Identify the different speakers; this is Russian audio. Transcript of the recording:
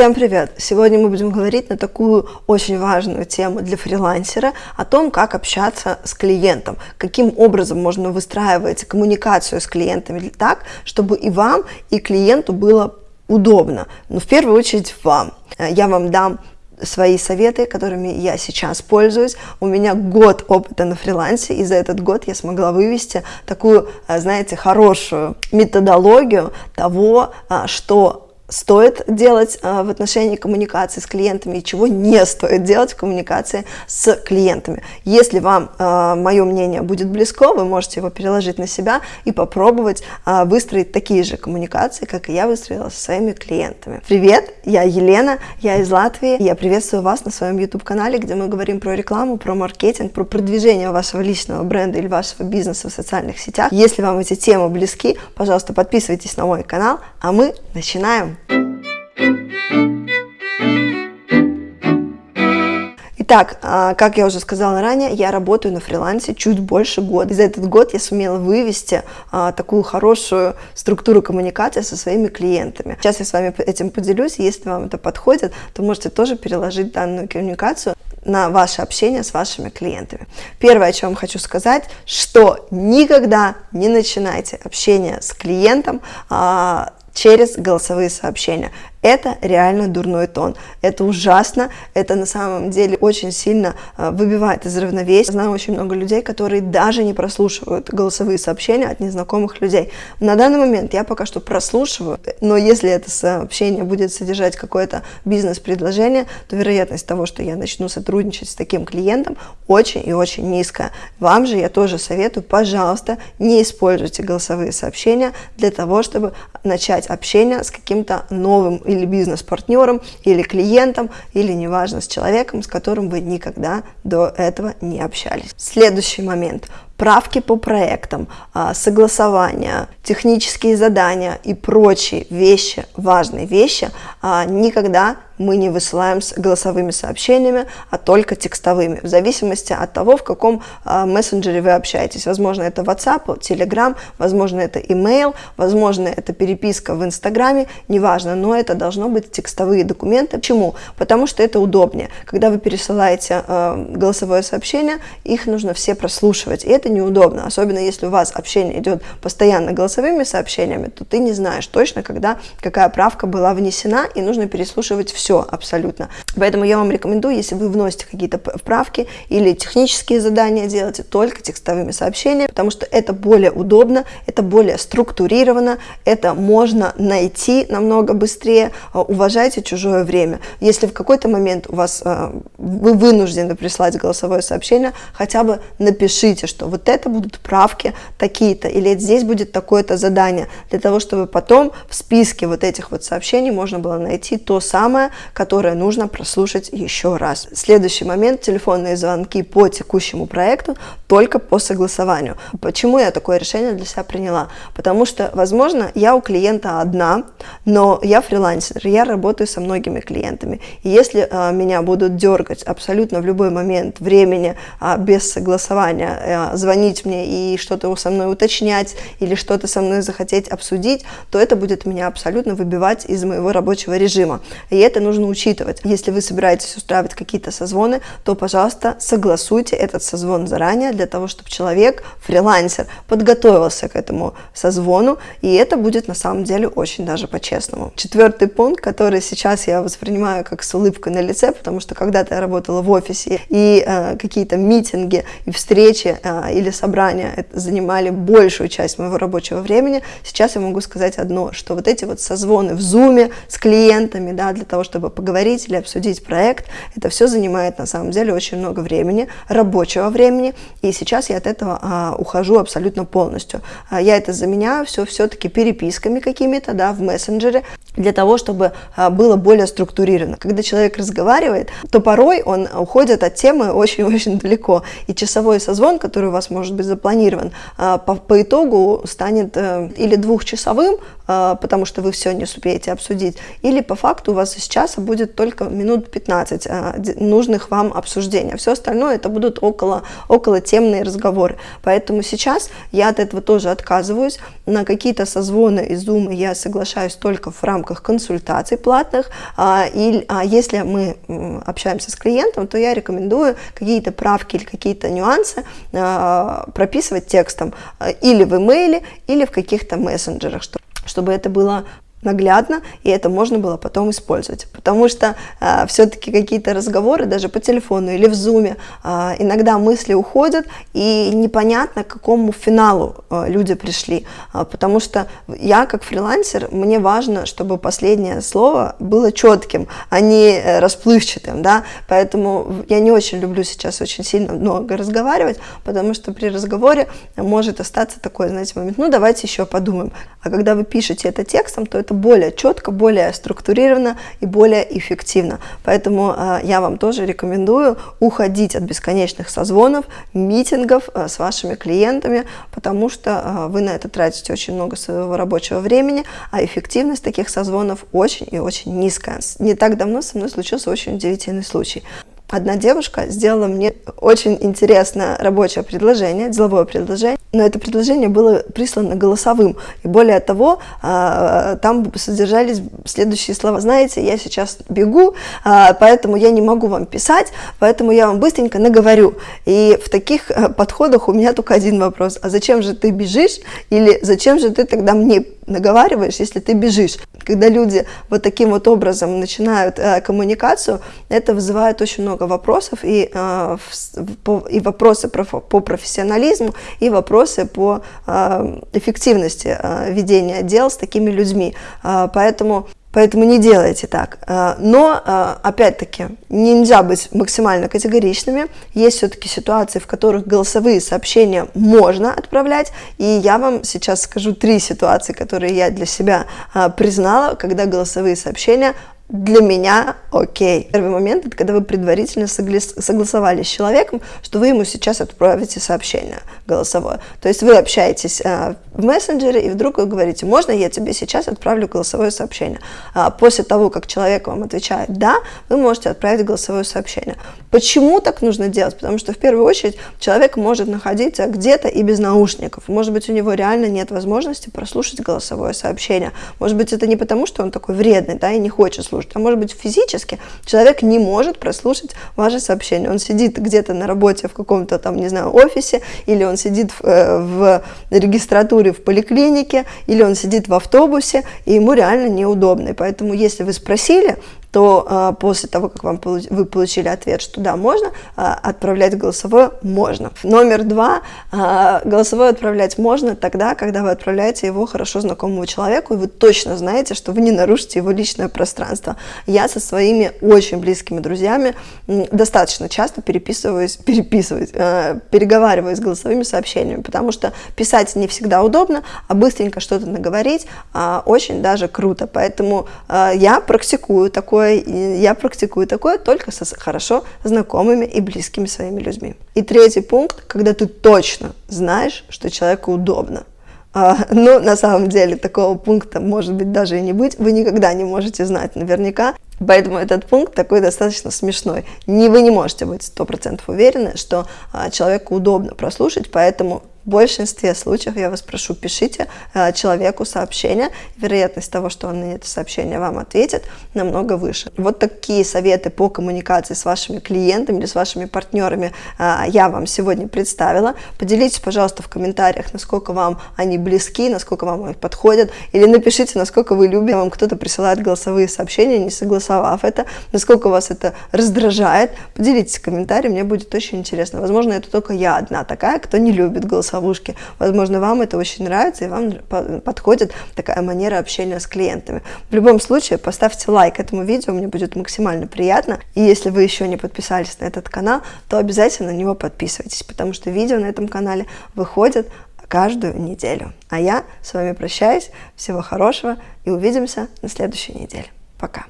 Speaker 1: Всем привет! Сегодня мы будем говорить на такую очень важную тему для фрилансера, о том, как общаться с клиентом, каким образом можно выстраивать коммуникацию с клиентами так, чтобы и вам, и клиенту было удобно. Но в первую очередь вам. Я вам дам свои советы, которыми я сейчас пользуюсь. У меня год опыта на фрилансе, и за этот год я смогла вывести такую, знаете, хорошую методологию того, что стоит делать э, в отношении коммуникации с клиентами и чего не стоит делать в коммуникации с клиентами. Если вам э, мое мнение будет близко, вы можете его переложить на себя и попробовать э, выстроить такие же коммуникации, как и я выстроила со своими клиентами. Привет, я Елена, я из Латвии. Я приветствую вас на своем YouTube-канале, где мы говорим про рекламу, про маркетинг, про продвижение вашего личного бренда или вашего бизнеса в социальных сетях. Если вам эти темы близки, пожалуйста, подписывайтесь на мой канал, а мы начинаем. Итак, а, как я уже сказала ранее, я работаю на фрилансе чуть больше года. И за этот год я сумела вывести а, такую хорошую структуру коммуникации со своими клиентами. Сейчас я с вами этим поделюсь, если вам это подходит, то можете тоже переложить данную коммуникацию на ваше общение с вашими клиентами. Первое, о чем хочу сказать, что никогда не начинайте общение с клиентом а, через голосовые сообщения. Это реально дурной тон. Это ужасно. Это на самом деле очень сильно э, выбивает из равновесия. Знаю очень много людей, которые даже не прослушивают голосовые сообщения от незнакомых людей. На данный момент я пока что прослушиваю, но если это сообщение будет содержать какое-то бизнес-предложение, то вероятность того, что я начну сотрудничать с таким клиентом, очень и очень низкая. Вам же я тоже советую, пожалуйста, не используйте голосовые сообщения для того, чтобы начать общение с каким-то новым или бизнес-партнером, или клиентом, или неважно, с человеком, с которым вы никогда до этого не общались. Следующий момент правки по проектам, а, согласования, технические задания и прочие вещи, важные вещи, а, никогда мы не высылаем с голосовыми сообщениями, а только текстовыми, в зависимости от того, в каком а, мессенджере вы общаетесь. Возможно, это WhatsApp, Telegram, возможно, это email, возможно, это переписка в Инстаграме, неважно, но это должно быть текстовые документы. Почему? Потому что это удобнее. Когда вы пересылаете голосовое сообщение, их нужно все прослушивать, и это неудобно, особенно если у вас общение идет постоянно голосовыми сообщениями, то ты не знаешь точно, когда какая правка была внесена, и нужно переслушивать все абсолютно. Поэтому я вам рекомендую, если вы вносите какие-то правки или технические задания, делайте только текстовыми сообщениями, потому что это более удобно, это более структурировано, это можно найти намного быстрее, а, уважайте чужое время. Если в какой-то момент у вас а, вы вынуждены прислать голосовое сообщение, хотя бы напишите, что вот это будут правки такие-то, или здесь будет такое-то задание, для того, чтобы потом в списке вот этих вот сообщений можно было найти то самое, которое нужно прослушать еще раз. Следующий момент, телефонные звонки по текущему проекту только по согласованию. Почему я такое решение для себя приняла? Потому что, возможно, я у клиента одна, но я фрилансер, я работаю со многими клиентами. И если а, меня будут дергать абсолютно в любой момент времени а, без согласования, а, звонить мне и что-то со мной уточнять или что-то со мной захотеть обсудить, то это будет меня абсолютно выбивать из моего рабочего режима. И это нужно учитывать. Если вы собираетесь устраивать какие-то созвоны, то, пожалуйста, согласуйте этот созвон заранее для того, чтобы человек, фрилансер, подготовился к этому созвону, и это будет на самом деле очень даже по-честному. Четвертый пункт, который сейчас я воспринимаю как с улыбкой на лице, потому что когда-то я работала в офисе, и э, какие-то митинги и встречи э, или собрания занимали большую часть моего рабочего времени, сейчас я могу сказать одно, что вот эти вот созвоны в зуме с клиентами, да, для того, чтобы поговорить или обсудить проект, это все занимает на самом деле очень много времени, рабочего времени, и сейчас я от этого а, ухожу абсолютно полностью. А, я это заменяю все все-таки переписками какими-то, да, в мессенджере, для того, чтобы а, было более структурировано. Когда человек разговаривает, то порой он уходит от темы очень-очень далеко, и часовой созвон, который у вас может быть запланирован, а, по, по итогу станет э, или двухчасовым, а, потому что вы все не успеете обсудить, или по факту у вас сейчас часа будет только минут 15 нужных вам обсуждения. Все остальное это будут около, около темные разговоры. Поэтому сейчас я от этого тоже отказываюсь. На какие-то созвоны из Zoom я соглашаюсь только в рамках консультаций платных. И если мы общаемся с клиентом, то я рекомендую какие-то правки или какие-то нюансы прописывать текстом или в имейле, или в каких-то мессенджерах, чтобы это было наглядно, и это можно было потом использовать. Потому что э, все-таки какие-то разговоры, даже по телефону или в зуме, э, иногда мысли уходят, и непонятно, к какому финалу э, люди пришли. Э, потому что я, как фрилансер, мне важно, чтобы последнее слово было четким, а не э, расплывчатым. Да? Поэтому я не очень люблю сейчас очень сильно много разговаривать, потому что при разговоре может остаться такой, знаете, момент, ну давайте еще подумаем. А когда вы пишете это текстом, то это это более четко, более структурировано и более эффективно. Поэтому э, я вам тоже рекомендую уходить от бесконечных созвонов, митингов э, с вашими клиентами, потому что э, вы на это тратите очень много своего рабочего времени, а эффективность таких созвонов очень и очень низкая. Не так давно со мной случился очень удивительный случай одна девушка сделала мне очень интересное рабочее предложение, деловое предложение, но это предложение было прислано голосовым. И более того, а, там содержались следующие слова. Знаете, я сейчас бегу, а, поэтому я не могу вам писать, поэтому я вам быстренько наговорю. И в таких э, подходах у меня только один вопрос. А зачем же ты бежишь? Или зачем же ты тогда мне наговариваешь, если ты бежишь. Когда люди вот таким вот образом начинают э, коммуникацию, это вызывает очень много вопросов, и, э, по, и вопросы про, по профессионализму, и вопросы по э, эффективности э, ведения дел с такими людьми. Э, поэтому Поэтому не делайте так. Э, но, э, опять-таки, нельзя быть максимально категоричными. Есть все-таки ситуации, в которых голосовые сообщения можно отправлять. И я вам сейчас скажу три ситуации, которые я для себя э, признала, когда голосовые сообщения для меня окей. Первый момент, это когда вы предварительно согласовали с человеком, что вы ему сейчас отправите сообщение голосовое. То есть вы общаетесь э, в мессенджере, и вдруг вы говорите, можно я тебе сейчас отправлю голосовое сообщение. А после того, как человек вам отвечает «да», вы можете отправить голосовое сообщение. Почему так нужно делать? Потому что в первую очередь человек может находиться где-то и без наушников. Может быть, у него реально нет возможности прослушать голосовое сообщение. Может быть, это не потому, что он такой вредный, да, и не хочет слушать, прослушать. А может быть физически человек не может прослушать ваше сообщение. Он сидит где-то на работе в каком-то там, не знаю, офисе, или он сидит в, э, в регистратуре в поликлинике, или он сидит в автобусе, и ему реально неудобно. И поэтому если вы спросили, то а, после того, как вам вы получили ответ, что да, можно, а, отправлять голосовое можно. Номер два, а, голосовое отправлять можно тогда, когда вы отправляете его хорошо знакомому человеку, и вы точно знаете, что вы не нарушите его личное пространство. Я со своими очень близкими друзьями достаточно часто переписываюсь, переписываюсь, переговариваюсь с голосовыми сообщениями, потому что писать не всегда удобно, а быстренько что-то наговорить очень даже круто. Поэтому я практикую такое такое, я практикую такое только со хорошо знакомыми и близкими своими людьми. И третий пункт, когда ты точно знаешь, что человеку удобно. А, но на самом деле такого пункта может быть даже и не быть, вы никогда не можете знать наверняка, Поэтому этот пункт такой достаточно смешной. Не, вы не можете быть 100% уверены, что а, человеку удобно прослушать, поэтому в большинстве случаев я вас прошу, пишите э, человеку сообщение. Вероятность того, что он на это сообщение вам ответит, намного выше. Вот такие советы по коммуникации с вашими клиентами или с вашими партнерами э, я вам сегодня представила. Поделитесь, пожалуйста, в комментариях, насколько вам они близки, насколько вам они подходят, или напишите, насколько вы любите, вам кто-то присылает голосовые сообщения, не согласовав это, насколько вас это раздражает. Поделитесь в комментарии, мне будет очень интересно. Возможно, это только я одна такая, кто не любит голосовые голосовушки. Возможно, вам это очень нравится, и вам подходит такая манера общения с клиентами. В любом случае, поставьте лайк этому видео, мне будет максимально приятно. И если вы еще не подписались на этот канал, то обязательно на него подписывайтесь, потому что видео на этом канале выходят каждую неделю. А я с вами прощаюсь. Всего хорошего и увидимся на следующей неделе. Пока.